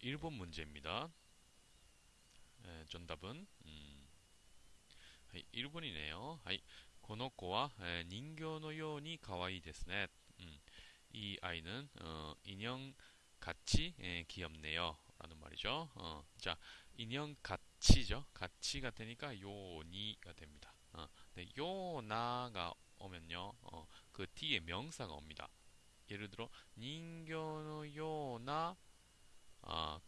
1번 문제입니다. 에, 정답은 음, 1번이네요. この子は、えー人形のように可愛いですね。 음, 이 아이는 어, 인형 같이 예, 귀엽네요. 라는 말이죠. 어, 자, 인형 같이죠. 같이가 되니까 요니가 됩니다. 어, 네, 요나가 오면요. 어, 그 뒤에 명사가 옵니다. 예를 들어 人形のような 아,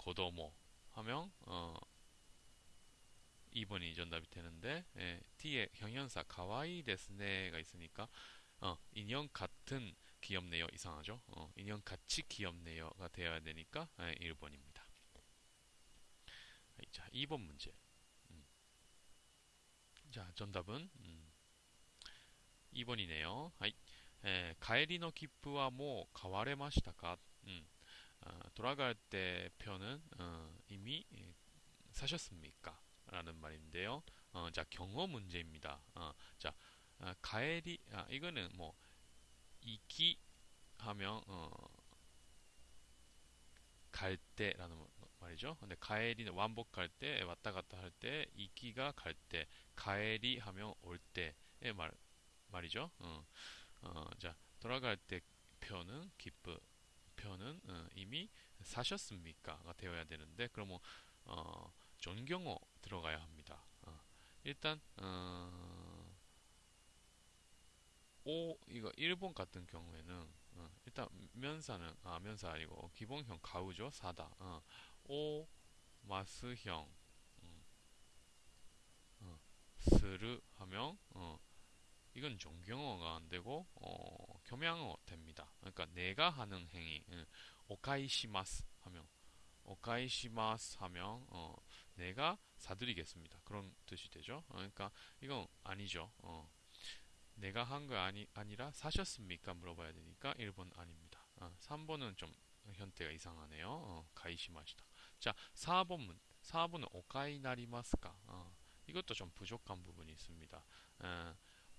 고도모 하면 어 2번이 전답이 되는데 예, T에 형용사 가와이 데스네가 있으니까 어, 인형 같은 귀엽네요 이상하죠 어, 인형 같이 귀엽네요가 되어야 되니까 예, 1번입니다 자 2번 문제 음. 자 전답은 음. 2번이네요 예, 가에리노 기프와 뭐 가와레마시다가 음. 돌아갈 때 표는 어, 이미 예, 사셨습니까? 라는 말인데요. 어, 자, 경어 문제입니다. 어, 자, 아, 가엘이, 아, 이거는 뭐, 이기 하면, 어, 갈 때라는 말이죠. 근데 가엘이는 완복할 때, 왔다 갔다 할 때, 이기가 갈 때, 가엘이 하면 올 때의 말, 말이죠. 어, 어, 자, 돌아갈 때 표는 기쁘, 표는 어, 이미 사셨습니까?가 되어야 되는데, 그러면, 어, 존경어 들어가야 합니다. 어, 일단 어, 오 이거 일본 같은 경우에는 어, 일단 면사는 아 면사 아니고 기본형 가우죠 사다. 어, 오 마스형 음, 어, 스르 하면 어, 이건 존경어가 안 되고 어, 겸양어 됩니다. 그러니까 내가 하는 행위 음, 오카이시마스 하면 오카이시마스 하면 어, 내가 사드리겠습니다. 그런 뜻이 되죠. 어, 그러니까 이건 아니죠. 어, 내가 한 거 아니, 아니라 사셨습니까? 물어봐야 되니까 1번 아닙니다. 어, 3번은 좀 현태가 이상하네요. 어, 가이시마시다. 자, 4번 문. 4번은 오카이 나리마스까? 어, 이것도 좀 부족한 부분이 있습니다. 어,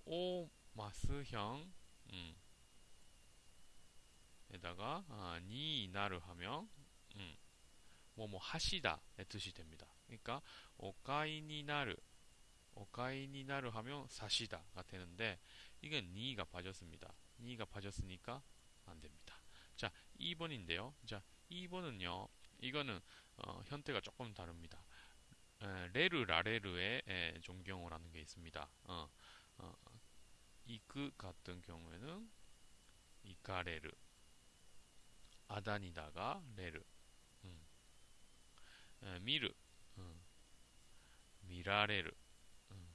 오 마스형 음, 에다가 아, 니 나를 하면 음, 뭐뭐 하시다의 뜻이 됩니다. 그러니까 오카이니나르 오카이니나르 하면 사시다가 되는데 이건 니가 빠졌습니다. 니가 빠졌으니까 안 됩니다. 자, 2번인데요. 자, 2번은요. 이거는 어, 현태가 조금 다릅니다. 에, 레르 라레르의 에, 존경어라는 게 있습니다. 어, 어, 이그 같은 경우에는 이카레르 아다니다가 레르 음. 에, 미르 음. 미라레르 음.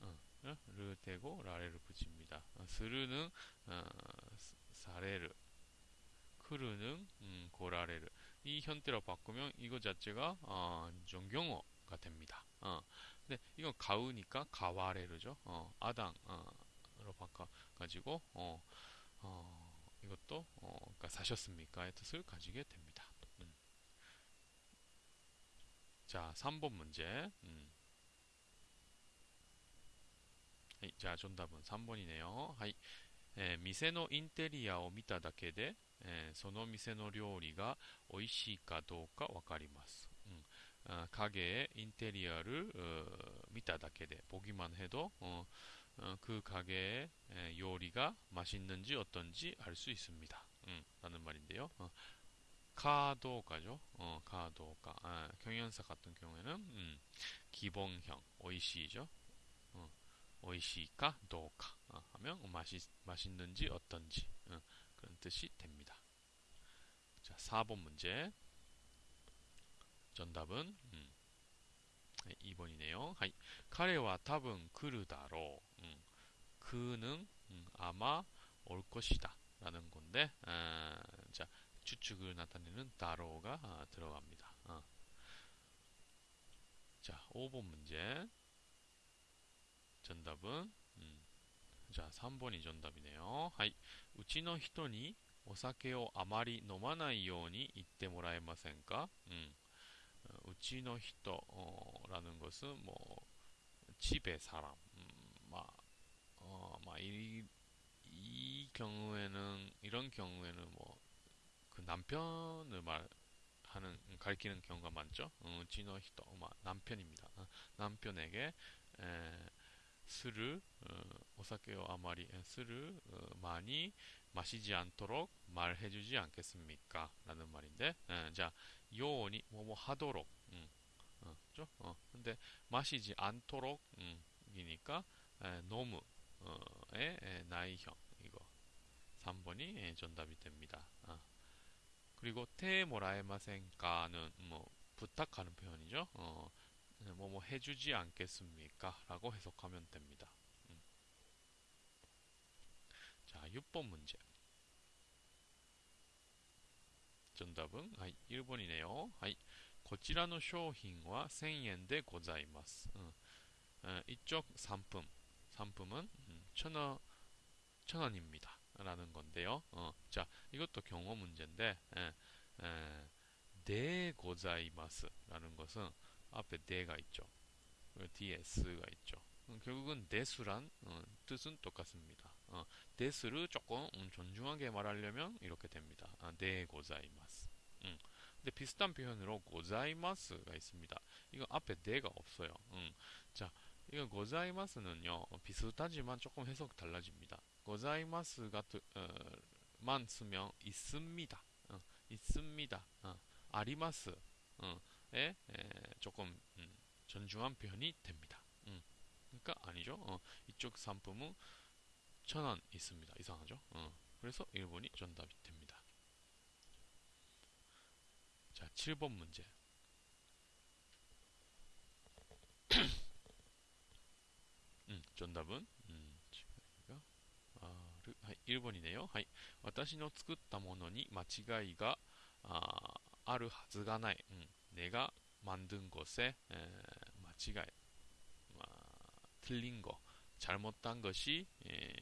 음. 르 되고 라레를 붙입니다. 어, 스르는 어, 사레르 크르는 음, 고라레르 이 현대로 바꾸면 이거 자체가 어, 존경어가 됩니다. 어, 근데 이건 가우니까 가와레르죠. 어, 아당으로 바꿔가지고 어, 어, 이것도 어, 그러니까 사셨습니까의 뜻을 가지게 됩니다. 음. 자, 3번 문제. 음. 하이, 자, 정답은 3번이네요. 하이. えー店のインテリアを見ただけで、えーその店の料理が美味しいかどうかわかります。 음, 어, 가게의 인테리어를 어, 見ただけで 보기만 해도 어, 어, 그 가게의 에, 요리가 맛있는지 어떤지 알 수 있습니다. 음, 라는 말인데요. 어, 카도가죠. 어, 카도가. 아, 경연사 같은 경우에는 음, 기본형 오이시죠. 어, 오이시까 도까 어, 하면 맛이 맛있는지 어떤지 어, 그런 뜻이 됩니다. 자, 4번 문제. 정답은 음, 2번이네요. 하이. 彼は多分来るだろう. 그는 음, 아마 올 것이다 라는 건데 아, 자 추측을 나타내는 だろう가 아, 들어갑니다. 아. 자 5번 문제 정답은 음, 자 3번이 정답이네요. はい うちの人にお酒をあまり飲まないように言ってもらえませんか? 음, 어, うちの人라는 어, 것은 뭐 집에 사람 이, 이 경우에는 이런 경우에는 뭐 그 남편을 말하는 가리키는 경우가 많죠. 어, 지노 히토, 남편입니다. 어, 남편에게 에, 술을 어, 오사케요 아마리 술을 어, 많이 마시지 않도록 말해주지 않겠습니까? 라는 말인데, 에, 자, 요원이 뭐뭐 하도록, 음, 어, 죠? 어, 근데 마시지 않도록, 음, 이니까 에, 너무 에, 에, 나이형 이거 3번이 에, 정답이 됩니다. 어. 그리고 테모라에마센까는 뭐 부탁하는 표현이죠. 어, 뭐뭐 뭐 해주지 않겠습니까? 라고 해석하면 됩니다. 음. 자, 6번 문제. 정답은 1번이네요. こちらの商品は1000円でございます. 어, 어, 이쪽 상품, 상품은 음, 천원, 천원입니다. 라는 건데요. 어, 자, 이것도 경어 문제인데, 에, 에, でございます 라는 것은 앞에 で가 있죠. 뒤에 す가 있죠. 음, 결국은 です란 어, 뜻은 똑같습니다. 어, 데스를 조금 음, 존중하게 말하려면 이렇게 됩니다. 아, 네 고자이마스. 음. 근데 비슷한 표현으로 고자이마스가 있습니다. 이거 앞에 네가 없어요. 음. 자, 이거 고자이마스는요 어, 비슷하지만 조금 해석 달라집니다. 고자이마스가 어, 만 쓰면 있습니다. 어, 있습니다. 어, 아리마스. 어, 에, 에 조금 음, 존중한 표현이 됩니다. 음. 그러니까 아니죠. 어, 이쪽 상품은 천 원 있습니다. 이상하죠? 어, 그래서 1번이 정답이 됩니다. 자, 7번 문제. 음, 정답은 음, 아, 1번이네요. はい私の作ったものに間違いがあるはずがない。 음, 내가 만든 것에 에, 마치가 아, 틀린 거, 잘못한 것이 에,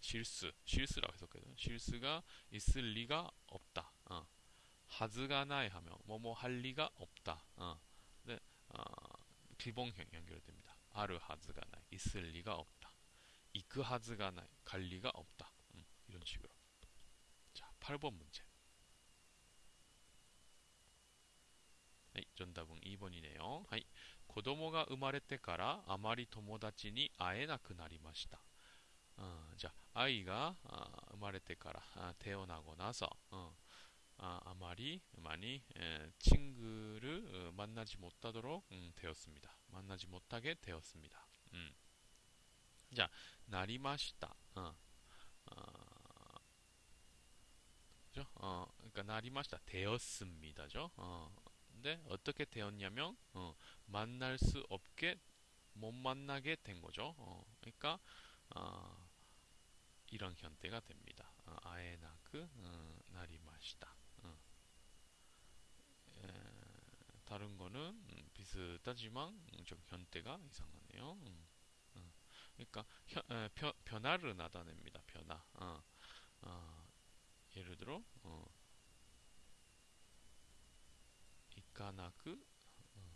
실수, 실수라고 해석해요. 실수가 있을 리가 없다. 어. 하즈가 나이 하면 뭐뭐 할 리가 없다. 어. 네, 어, 기본형 연결됩니다. 아르 하즈가 나이 있을 리가 없다. 이크 하즈가 나이 갈 리가 없다. 음, 이런 식으로. 자, 8번 문제. 네, 정답은 2번이네요. はい。 子供が生まれてからあまり友達に会えなくなりました。 어, 자, 아이가 어, 生まれてから 아, 태어나고 나서 어, 아, 아마리 많이 에, 친구를 어, 만나지 못하도록 음, 되었습니다. 만나지 못하게 되었습니다. 음. 자, 나리마시다. 어, 어, 어, 그러니까 나리마시다 되었습니다죠. 어, 근데 어떻게 되었냐면 어, 만날 수 없게 못 만나게 된 거죠. 어, 그러니까 어, 이런 현대가 됩니다. 어, 아에나그 어, 나리마시다. 어. 다른 거는 음, 비슷하지만 음, 좀 현대가 이상하네요. 음, 그러니까 현, 에, 변, 변화를 나타냅니다. 변화. 어, 어, 예를 들어 어, 이카나크 어.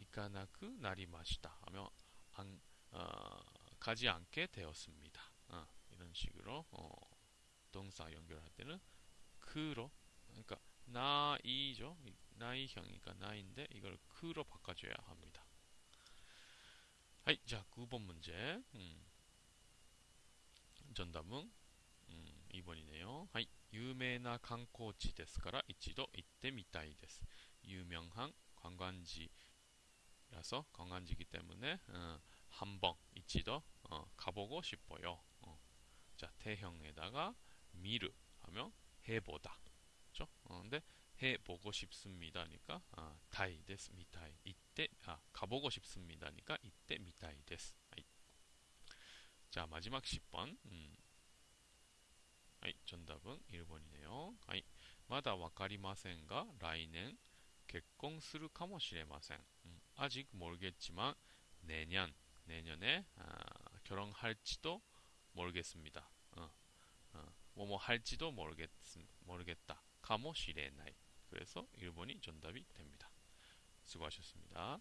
이카나크 나리마시다 하며 안, 어, 가지 않게 되었습니다. 어, 이런 식으로 동사 연결할 때는 그로 그러니까 나이죠. 나이형이니까 나인데 이걸 그로 바꿔줘야 합니다. 하이, 자 9번 문제 음, 정답은 음, 2번이네요. 하이. 有名な観光地ですから一度行ってみたいです. 유명한 관광지라서 관광지이기 때문에 어, 한번 이치도 어, 가보고 싶어요. 어. 자 태형에다가 미르 하면 해보다. 그죠? 어, 근데 해보고 싶습니다니까 아, 타이 데스 미타이 이때 아 가보고 싶습니다니까 이때 미타이 데스. 자 마지막 10번 음. はい、 정답은 1번이네요. はい、 まだわかりませんが来年結婚するかもしれません. 음, 아직 모르겠지만 내년 내년에 아, 결혼할지도 모르겠습니다. 어, 어, 뭐뭐 할지도 모르겠 모르겠다. かもしれない。그래서 1번이 정답이 됩니다. 수고하셨습니다.